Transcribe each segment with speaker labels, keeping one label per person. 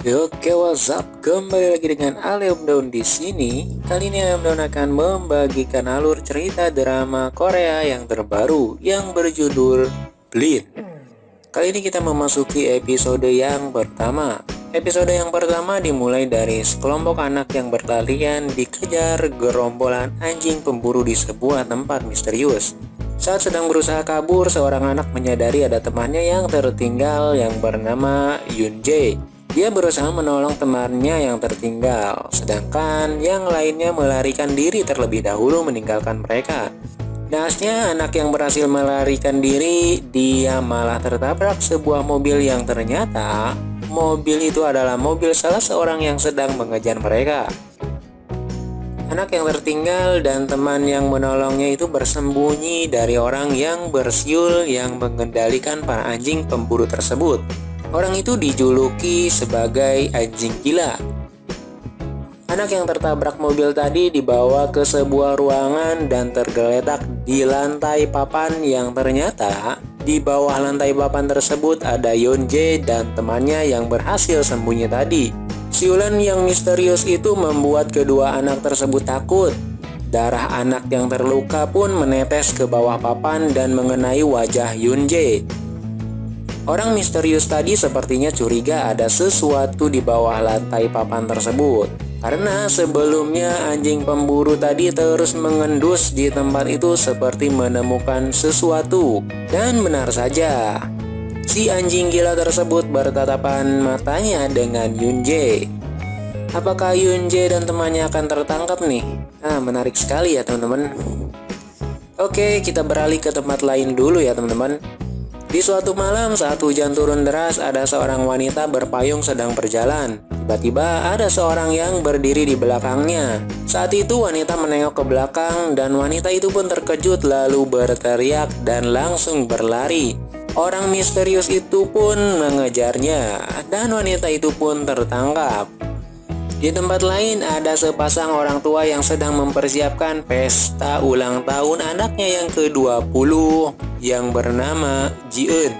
Speaker 1: Oke, what's up? Kembali lagi dengan Aleum Daun di sini. Kali ini Aleum Daun akan membagikan alur cerita drama Korea yang terbaru yang berjudul Bleed. Kali ini kita memasuki episode yang pertama. Episode yang pertama dimulai dari sekelompok anak yang berlarian dikejar gerombolan anjing pemburu di sebuah tempat misterius. Saat sedang berusaha kabur, seorang anak menyadari ada temannya yang tertinggal yang bernama Yun Jae. Dia berusaha menolong temannya yang tertinggal, sedangkan yang lainnya melarikan diri terlebih dahulu meninggalkan mereka. Nasnya anak yang berhasil melarikan diri, dia malah tertabrak sebuah mobil yang ternyata mobil itu adalah mobil salah seorang yang sedang mengejar mereka. Anak yang tertinggal dan teman yang menolongnya itu bersembunyi dari orang yang bersiul yang mengendalikan para anjing pemburu tersebut. Orang itu dijuluki sebagai anjing gila. Anak yang tertabrak mobil tadi dibawa ke sebuah ruangan dan tergeletak di lantai papan yang ternyata di bawah lantai papan tersebut ada Yonje dan temannya yang berhasil sembunyi tadi. Siulan yang misterius itu membuat kedua anak tersebut takut. Darah anak yang terluka pun menetes ke bawah papan dan mengenai wajah Yunje. Orang misterius tadi sepertinya curiga ada sesuatu di bawah lantai papan tersebut. Karena sebelumnya anjing pemburu tadi terus mengendus di tempat itu seperti menemukan sesuatu. Dan benar saja, si anjing gila tersebut bertatapan matanya dengan Yunje. Apakah Yunje dan temannya akan tertangkap nih? Nah, menarik sekali ya teman-teman. Oke, kita beralih ke tempat lain dulu ya teman-teman. Di suatu malam saat hujan turun deras ada seorang wanita berpayung sedang berjalan. Tiba-tiba ada seorang yang berdiri di belakangnya. Saat itu wanita menengok ke belakang dan wanita itu pun terkejut lalu berteriak dan langsung berlari. Orang misterius itu pun mengejarnya dan wanita itu pun tertangkap. Di tempat lain ada sepasang orang tua yang sedang mempersiapkan pesta ulang tahun anaknya yang ke-20 yang bernama Jiun.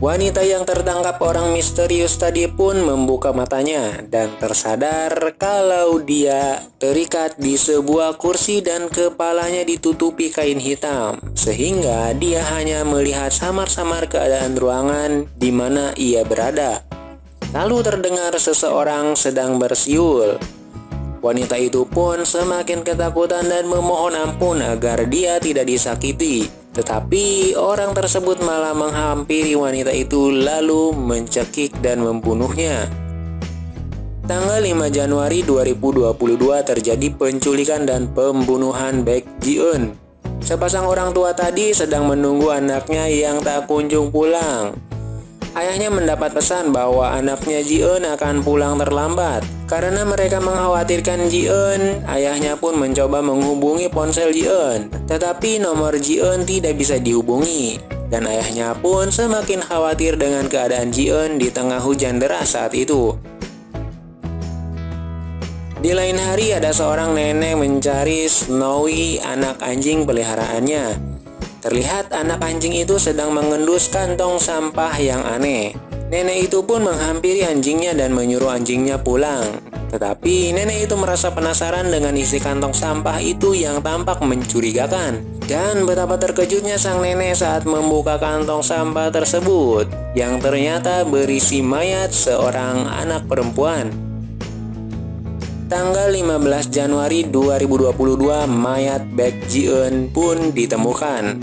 Speaker 1: Wanita yang tertangkap orang misterius tadi pun membuka matanya dan tersadar kalau dia terikat di sebuah kursi dan kepalanya ditutupi kain hitam sehingga dia hanya melihat samar-samar keadaan ruangan di mana ia berada. Lalu terdengar seseorang sedang bersiul. Wanita itu pun semakin ketakutan dan memohon ampun agar dia tidak disakiti. Tetapi orang tersebut malah menghampiri wanita itu lalu mencekik dan membunuhnya. Tanggal 5 Januari 2022 terjadi penculikan dan pembunuhan Baek Ji-eun. Sepasang orang tua tadi sedang menunggu anaknya yang tak kunjung pulang. Ayahnya mendapat pesan bahwa anaknya Jiun akan pulang terlambat. Karena mereka mengkhawatirkan Jiun, ayahnya pun mencoba menghubungi ponsel Jiun. Tetapi nomor Jiun tidak bisa dihubungi. Dan ayahnya pun semakin khawatir dengan keadaan Jiun di tengah hujan deras saat itu. Di lain hari ada seorang nenek mencari Snowy anak anjing peliharaannya. Terlihat anak anjing itu sedang mengendus kantong sampah yang aneh. Nenek itu pun menghampiri anjingnya dan menyuruh anjingnya pulang. Tetapi nenek itu merasa penasaran dengan isi kantong sampah itu yang tampak mencurigakan. Dan betapa terkejutnya sang nenek saat membuka kantong sampah tersebut yang ternyata berisi mayat seorang anak perempuan. Tanggal 15 Januari 2022, mayat Baek Ji-eun pun ditemukan.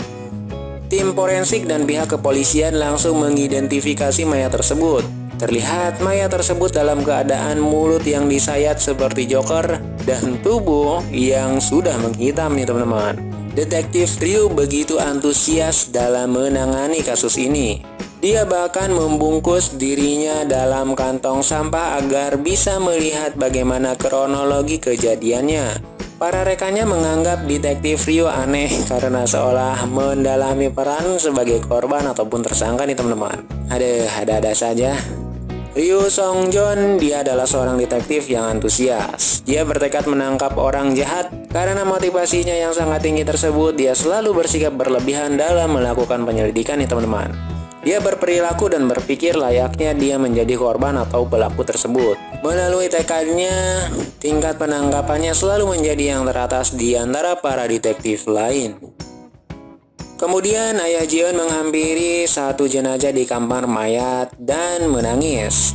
Speaker 1: Tim forensik dan pihak kepolisian langsung mengidentifikasi mayat tersebut. Terlihat mayat tersebut dalam keadaan mulut yang disayat seperti joker dan tubuh yang sudah menghitam nih teman-teman. Detektif Ryu begitu antusias dalam menangani kasus ini. Dia bahkan membungkus dirinya dalam kantong sampah agar bisa melihat bagaimana kronologi kejadiannya. Para rekannya menganggap detektif Rio aneh karena seolah mendalami peran sebagai korban ataupun tersangka nih teman-teman. Ada ada-ada saja. Ryu Song Joon, dia adalah seorang detektif yang antusias. Dia bertekad menangkap orang jahat karena motivasinya yang sangat tinggi tersebut. Dia selalu bersikap berlebihan dalam melakukan penyelidikan nih teman-teman. Dia berperilaku dan berpikir layaknya dia menjadi korban atau pelaku tersebut. Melalui tekadnya, tingkat penangkapannya selalu menjadi yang teratas di antara para detektif lain. Kemudian ayah Jion menghampiri satu jenazah di kamar mayat dan menangis.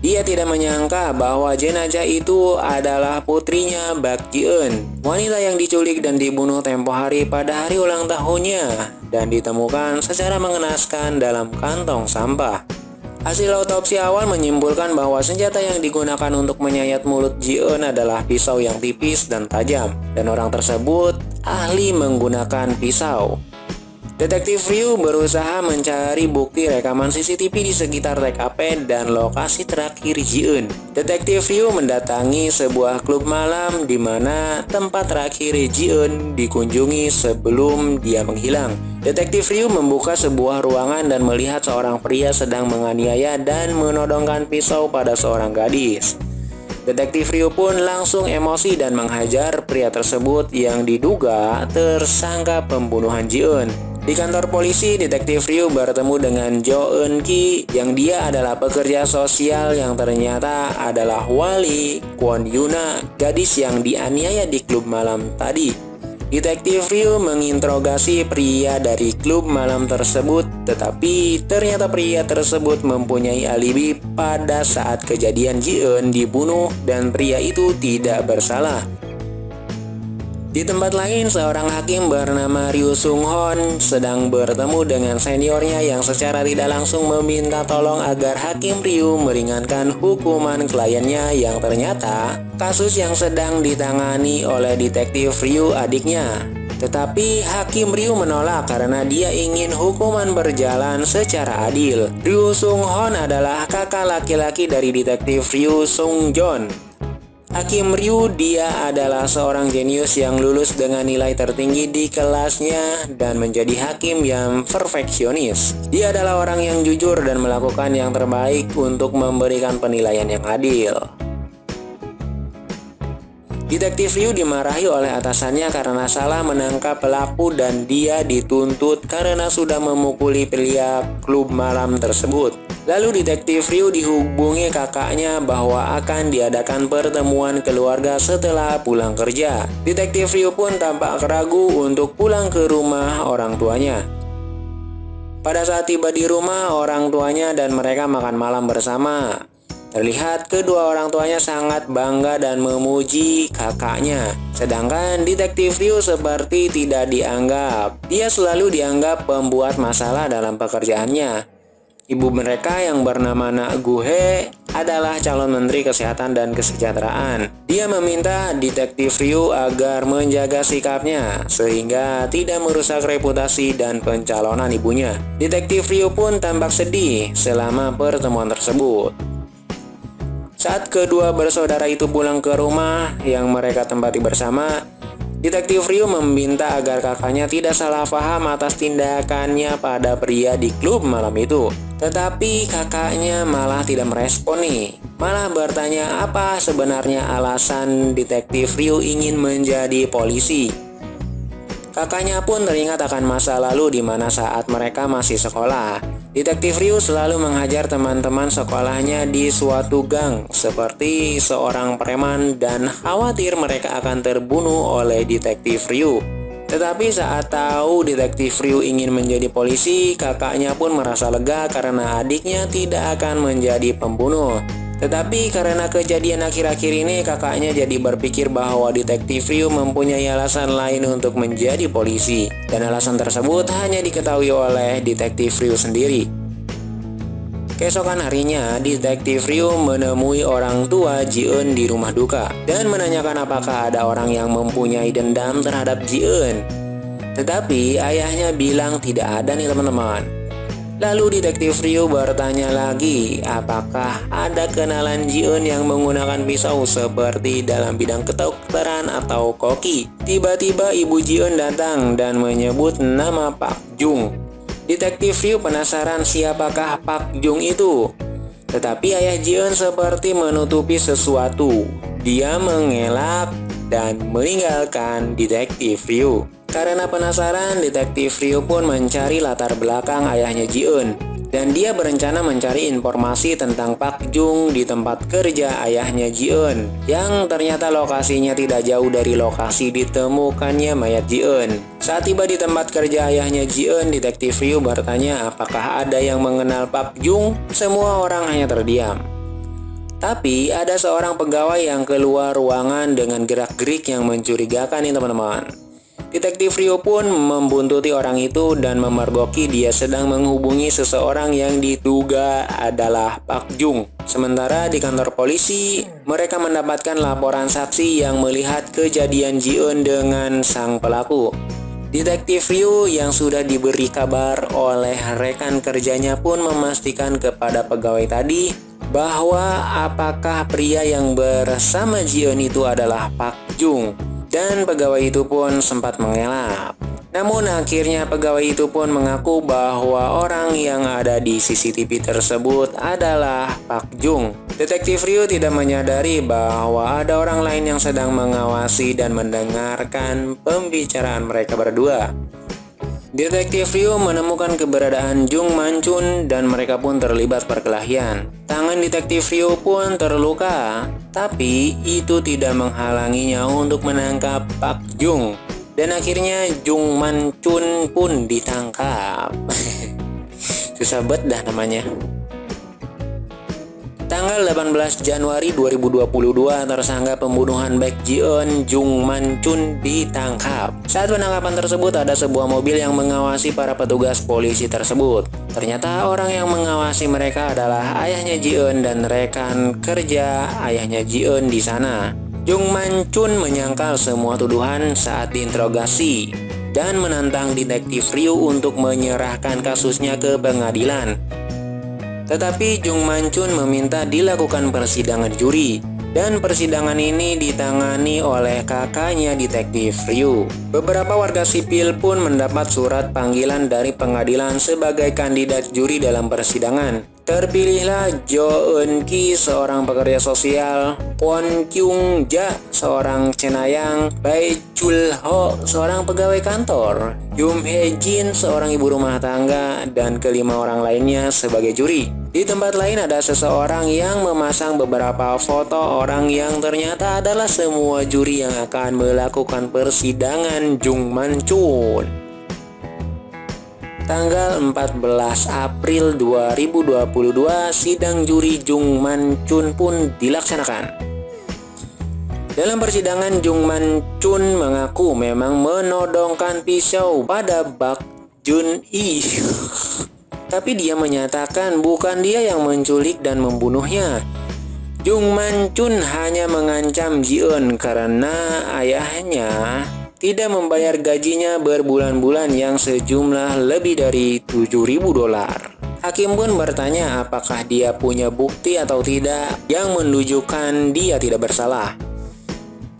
Speaker 1: Dia tidak menyangka bahwa jenazah itu adalah putrinya Bak Jion, wanita yang diculik dan dibunuh tempo hari pada hari ulang tahunnya dan ditemukan secara mengenaskan dalam kantong sampah. Hasil otopsi awal menyimpulkan bahwa senjata yang digunakan untuk menyayat mulut Jion adalah pisau yang tipis dan tajam, dan orang tersebut ahli menggunakan pisau. Detektif Ryu berusaha mencari bukti rekaman CCTV di sekitar TKP dan lokasi terakhir Jiun. Detektif Ryu mendatangi sebuah klub malam di mana tempat terakhir Jiun dikunjungi sebelum dia menghilang. Detektif Ryu membuka sebuah ruangan dan melihat seorang pria sedang menganiaya dan menodongkan pisau pada seorang gadis. Detektif Ryu pun langsung emosi dan menghajar pria tersebut yang diduga tersangka pembunuhan Jiun. Di kantor polisi, detektif Ryu bertemu dengan Jo Eun Ki yang dia adalah pekerja sosial yang ternyata adalah wali Kwon Yuna, gadis yang dianiaya di klub malam tadi. Detektif Ryu menginterogasi pria dari klub malam tersebut, tetapi ternyata pria tersebut mempunyai alibi pada saat kejadian Ji Eun dibunuh dan pria itu tidak bersalah. Di tempat lain, seorang hakim bernama Ryu Sung Hon sedang bertemu dengan seniornya yang secara tidak langsung meminta tolong agar hakim Ryu meringankan hukuman kliennya yang ternyata kasus yang sedang ditangani oleh detektif Ryu adiknya. Tetapi Hakim Ryu menolak karena dia ingin hukuman berjalan secara adil. Ryu Sung Hon adalah kakak laki-laki dari detektif Ryu Sung Jon Hakim Ryu dia adalah seorang jenius yang lulus dengan nilai tertinggi di kelasnya dan menjadi hakim yang perfeksionis. Dia adalah orang yang jujur dan melakukan yang terbaik untuk memberikan penilaian yang adil. Detektif Ryu dimarahi oleh atasannya karena salah menangkap pelaku dan dia dituntut karena sudah memukuli pria klub malam tersebut. Lalu detektif Ryu dihubungi kakaknya bahwa akan diadakan pertemuan keluarga setelah pulang kerja. Detektif Ryu pun tampak ragu untuk pulang ke rumah orang tuanya. Pada saat tiba di rumah, orang tuanya dan mereka makan malam bersama. Terlihat kedua orang tuanya sangat bangga dan memuji kakaknya. Sedangkan detektif Ryu seperti tidak dianggap. Dia selalu dianggap pembuat masalah dalam pekerjaannya. Ibu mereka yang bernama Nak Guhe adalah calon menteri kesehatan dan kesejahteraan. Dia meminta detektif Ryu agar menjaga sikapnya sehingga tidak merusak reputasi dan pencalonan ibunya. Detektif Ryu pun tampak sedih selama pertemuan tersebut. Saat kedua bersaudara itu pulang ke rumah yang mereka tempati bersama, Detektif Ryu meminta agar kakaknya tidak salah paham atas tindakannya pada pria di klub malam itu. Tetapi kakaknya malah tidak merespon nih. Malah bertanya apa sebenarnya alasan detektif Ryu ingin menjadi polisi. Kakaknya pun teringat akan masa lalu di mana saat mereka masih sekolah. Detektif Ryu selalu menghajar teman-teman sekolahnya di suatu gang seperti seorang preman dan khawatir mereka akan terbunuh oleh detektif Ryu. Tetapi saat tahu detektif Ryu ingin menjadi polisi, kakaknya pun merasa lega karena adiknya tidak akan menjadi pembunuh. Tetapi karena kejadian akhir-akhir ini kakaknya jadi berpikir bahwa detektif Ryu mempunyai alasan lain untuk menjadi polisi dan alasan tersebut hanya diketahui oleh detektif Ryu sendiri. Keesokan harinya, detektif Ryu menemui orang tua Ji-eun di rumah duka dan menanyakan apakah ada orang yang mempunyai dendam terhadap Ji-eun. Tetapi ayahnya bilang tidak ada nih teman-teman. Lalu detektif Ryu bertanya lagi, apakah ada kenalan Jiun yang menggunakan pisau seperti dalam bidang kedokteran atau koki? Tiba-tiba ibu Jiun datang dan menyebut nama Pak Jung. Detektif Ryu penasaran siapakah Pak Jung itu. Tetapi ayah Jiun seperti menutupi sesuatu. Dia mengelak dan meninggalkan detektif Ryu. Karena penasaran, detektif Ryu pun mencari latar belakang ayahnya Jiun. dan dia berencana mencari informasi tentang Pak Jung di tempat kerja ayahnya Ji-eun yang ternyata lokasinya tidak jauh dari lokasi ditemukannya mayat Ji-eun. Saat tiba di tempat kerja ayahnya Ji-eun, detektif Ryu bertanya apakah ada yang mengenal Pak Jung. Semua orang hanya terdiam. Tapi ada seorang pegawai yang keluar ruangan dengan gerak-gerik yang mencurigakan nih teman-teman. Detektif Rio pun membuntuti orang itu dan memergoki dia sedang menghubungi seseorang yang diduga adalah Pak Jung. Sementara di kantor polisi, mereka mendapatkan laporan saksi yang melihat kejadian Jiun dengan sang pelaku. Detektif Ryu yang sudah diberi kabar oleh rekan kerjanya pun memastikan kepada pegawai tadi bahwa apakah pria yang bersama Jion itu adalah Pak Jung dan pegawai itu pun sempat mengelak. Namun akhirnya pegawai itu pun mengaku bahwa orang yang ada di CCTV tersebut adalah Pak Jung. Detektif Ryu tidak menyadari bahwa ada orang lain yang sedang mengawasi dan mendengarkan pembicaraan mereka berdua. Detektif Ryu menemukan keberadaan Jung Mancun dan mereka pun terlibat perkelahian. Tangan detektif Ryu pun terluka, tapi itu tidak menghalanginya untuk menangkap Pak Jung. Dan akhirnya Jung Mancun pun ditangkap. Susah banget dah namanya. Tanggal 18 Januari 2022, tersangka pembunuhan Baek Ji-eun Jung Man Chun ditangkap. Saat penangkapan tersebut, ada sebuah mobil yang mengawasi para petugas polisi tersebut. Ternyata orang yang mengawasi mereka adalah ayahnya Ji-eun dan rekan kerja ayahnya Ji-eun di sana. Jung Man Chun menyangkal semua tuduhan saat diinterogasi dan menantang detektif Ryu untuk menyerahkan kasusnya ke pengadilan. Tetapi Jung Mancun meminta dilakukan persidangan juri dan persidangan ini ditangani oleh kakaknya detektif Ryu. Beberapa warga sipil pun mendapat surat panggilan dari pengadilan sebagai kandidat juri dalam persidangan. Terpilihlah Jo Eun Ki, seorang pekerja sosial, Kwon Kyung Ja, seorang cenayang, Bai Chul Ho, seorang pegawai kantor, Yum Hye Jin, seorang ibu rumah tangga, dan kelima orang lainnya sebagai juri. Di tempat lain ada seseorang yang memasang beberapa foto orang yang ternyata adalah semua juri yang akan melakukan persidangan Jung Man Chun tanggal 14 April 2022 sidang juri Jung Man Chun pun dilaksanakan. Dalam persidangan Jung Man Chun mengaku memang menodongkan pisau pada Bak Jun I. Tapi dia menyatakan bukan dia yang menculik dan membunuhnya. Jung Man Chun hanya mengancam Ji Eun karena ayahnya tidak membayar gajinya berbulan-bulan yang sejumlah lebih dari 7000 dolar. Hakim pun bertanya apakah dia punya bukti atau tidak yang menunjukkan dia tidak bersalah.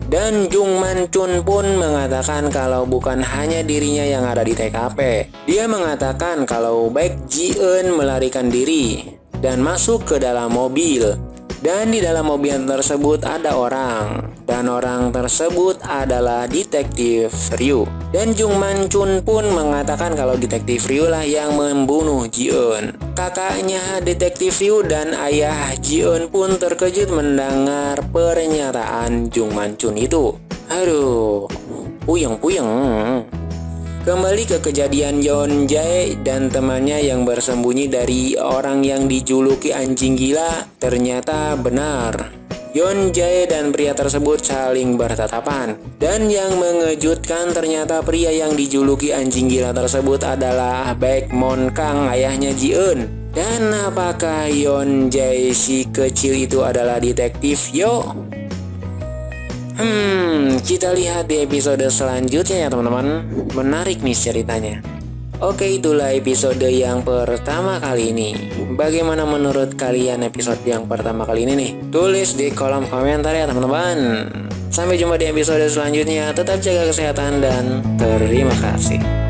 Speaker 1: Dan Jung Man Chun pun mengatakan kalau bukan hanya dirinya yang ada di TKP. Dia mengatakan kalau baik Ji Eun melarikan diri dan masuk ke dalam mobil dan di dalam mobil tersebut ada orang. Dan orang tersebut adalah detektif Ryu. Dan Jung Man Chun pun mengatakan kalau detektif Ryu lah yang membunuh Ji-eun. Kakaknya detektif Ryu dan ayah Ji-eun pun terkejut mendengar pernyataan Jung Man Chun itu. Aduh, puyeng-puyeng Kembali ke kejadian Yon Jae dan temannya yang bersembunyi dari orang yang dijuluki anjing gila ternyata benar. Yon Jae dan pria tersebut saling bertatapan. Dan yang mengejutkan ternyata pria yang dijuluki anjing gila tersebut adalah Baek Mon Kang ayahnya Ji Eun. Dan apakah Yon Jae si kecil itu adalah detektif Yo? Hmm, kita lihat di episode selanjutnya ya teman-teman. Menarik nih ceritanya. Oke, itulah episode yang pertama kali ini. Bagaimana menurut kalian episode yang pertama kali ini nih? Tulis di kolom komentar ya teman-teman. Sampai jumpa di episode selanjutnya. Tetap jaga kesehatan dan terima kasih.